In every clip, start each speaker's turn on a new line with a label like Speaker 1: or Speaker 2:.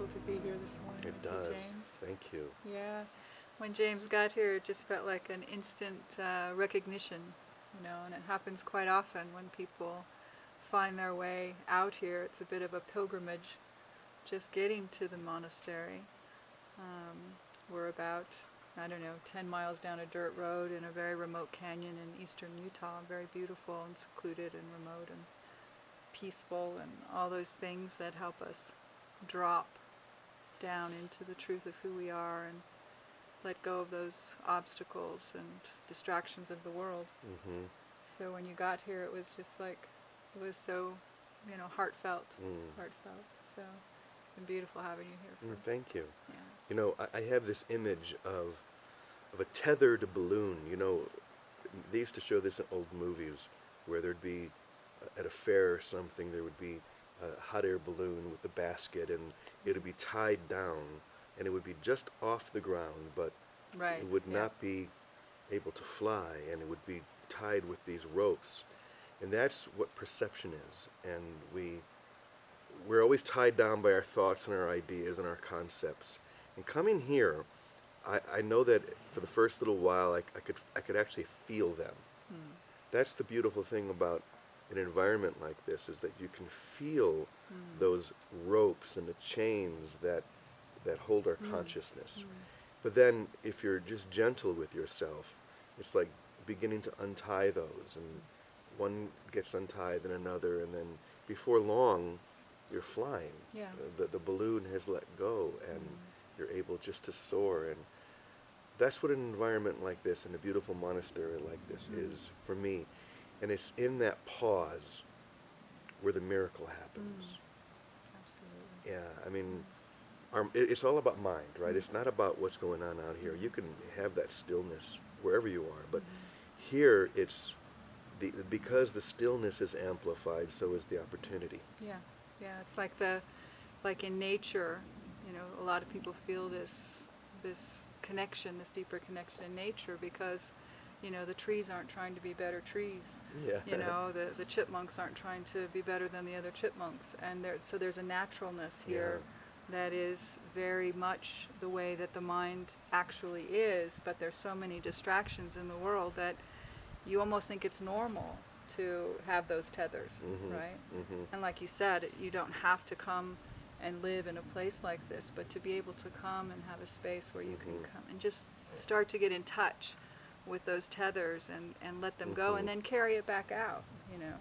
Speaker 1: beautiful to be here this morning.
Speaker 2: It
Speaker 1: you,
Speaker 2: does.
Speaker 1: James.
Speaker 2: Thank you.
Speaker 1: Yeah. When James got here, it just felt like an instant uh, recognition, you know, and it happens quite often when people find their way out here. It's a bit of a pilgrimage just getting to the monastery. Um, we're about, I don't know, 10 miles down a dirt road in a very remote canyon in eastern Utah, very beautiful and secluded and remote and peaceful and all those things that help us drop down into the truth of who we are and let go of those obstacles and distractions of the world.
Speaker 2: hmm
Speaker 1: So when you got here, it was just like, it was so, you know, heartfelt,
Speaker 2: Mm.
Speaker 1: heartfelt. So it's been beautiful having you here.
Speaker 2: Mm, thank you.
Speaker 1: yeah.
Speaker 2: You know, I, I have this image of of a tethered balloon. You know, they used to show this in old movies where there'd be at a fair or something there would be a hot air balloon with a basket and it would be tied down and it would be just off the ground, but
Speaker 1: Right.
Speaker 2: it would
Speaker 1: yeah.
Speaker 2: not be able to fly and it would be tied with these ropes. And that's what perception is. And we we're always tied down by our thoughts and our ideas and our concepts. And coming here, I, I know that for the first little while I, I could I could actually feel them.
Speaker 1: Hmm.
Speaker 2: That's the beautiful thing about an environment like this is that you can feel
Speaker 1: Hmm.
Speaker 2: those ropes and the chains that that hold our
Speaker 1: Hmm.
Speaker 2: consciousness.
Speaker 1: Hmm.
Speaker 2: But then if you're just gentle with yourself, it's like beginning to untie those and one gets untied then another and then before long you're flying.
Speaker 1: Yeah.
Speaker 2: The, the balloon has let go and
Speaker 1: Mm.
Speaker 2: you're able just to soar and that's what an environment like this and a beautiful monastery like this
Speaker 1: Mm.
Speaker 2: is for me. And it's in that pause where the miracle happens. Mm.
Speaker 1: Absolutely.
Speaker 2: Yeah, I mean, our, it's all about mind, right? It's not about what's going on out here. You can have that stillness wherever you are, but mm-hmm. here it's the because the stillness is amplified, so is the opportunity.
Speaker 1: Yeah, yeah. It's like the, like in nature, you know, a lot of people feel this, this connection, this deeper connection in nature because, you know, the trees aren't trying to be better trees.
Speaker 2: Yeah.
Speaker 1: You know, the the chipmunks aren't trying to be better than the other chipmunks, and there, so there's a naturalness here that is very much the way that the mind actually is. But there's so many distractions in the world that you almost think it's normal to have those tethers,
Speaker 2: Mhm,
Speaker 1: right?
Speaker 2: mhm.
Speaker 1: And like you said, you don't have to come and live in a place like this, but to be able to come and have a space where you can
Speaker 2: Mhm.
Speaker 1: come and just start to get in touch with those tethers and, and let them go and then carry it back out, you know.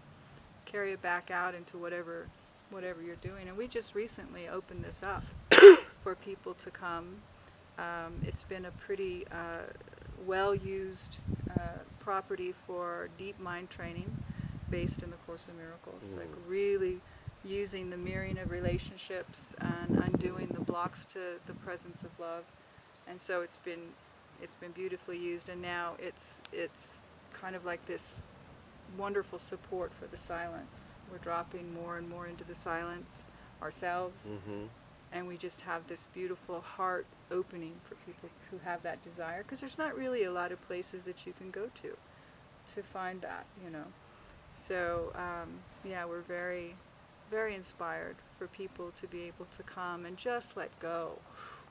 Speaker 1: Carry it back out into whatever whatever you're doing. And we just recently opened this up for people to come. Um, it's been a pretty uh, well-used uh, property for deep mind training based in the Course of Miracles. Like
Speaker 2: Mm.
Speaker 1: really using the mirroring of relationships and undoing the blocks to the presence of love. And so it's been it's been beautifully used and now it's it's kind of like this wonderful support for the silence. We're dropping more and more into the silence ourselves
Speaker 2: Mm-hmm.
Speaker 1: and we just have this beautiful heart opening for people who have that desire because there's not really a lot of places that you can go to to find that you know so um, yeah we're very very inspired for people to be able to come and just let go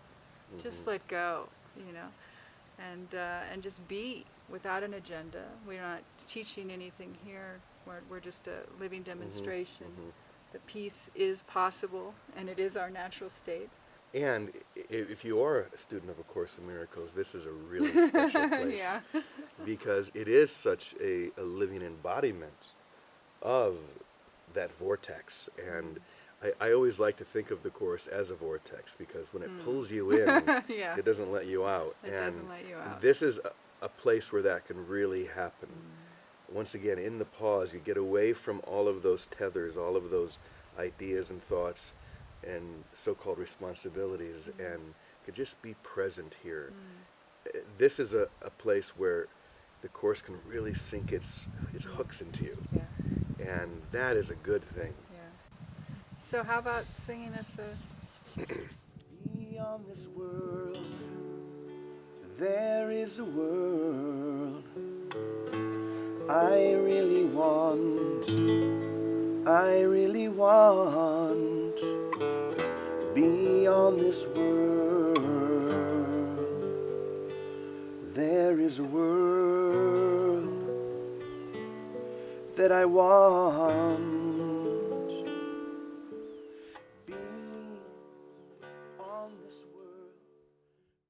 Speaker 1: just
Speaker 2: Mhm.
Speaker 1: let go you know and uh, and just be without an agenda we're not teaching anything here we're, we're just a living demonstration
Speaker 2: mhm.
Speaker 1: that peace is possible and it is our natural state.
Speaker 2: And if you are a student of A Course in Miracles, this is a really special place.
Speaker 1: yeah.
Speaker 2: because it is such a, a living embodiment of that vortex. And I, I always like to think of the Course as a vortex because when it
Speaker 1: Mm.
Speaker 2: pulls you in,
Speaker 1: yeah.
Speaker 2: it doesn't let you out.
Speaker 1: It
Speaker 2: and
Speaker 1: doesn't let you out.
Speaker 2: this is a, a place where that can really happen. Once again, in the pause, you get away from all of those tethers, all of those ideas and thoughts and so-called responsibilities and could just be present here. Uh, This is a, a place where the Course can really sink its, its hooks into you.
Speaker 1: Yeah.
Speaker 2: And that is a good thing.
Speaker 1: So how about singing us a
Speaker 2: Beyond this world, there is a world I really want. I really want. Beyond this world, there is a world that I want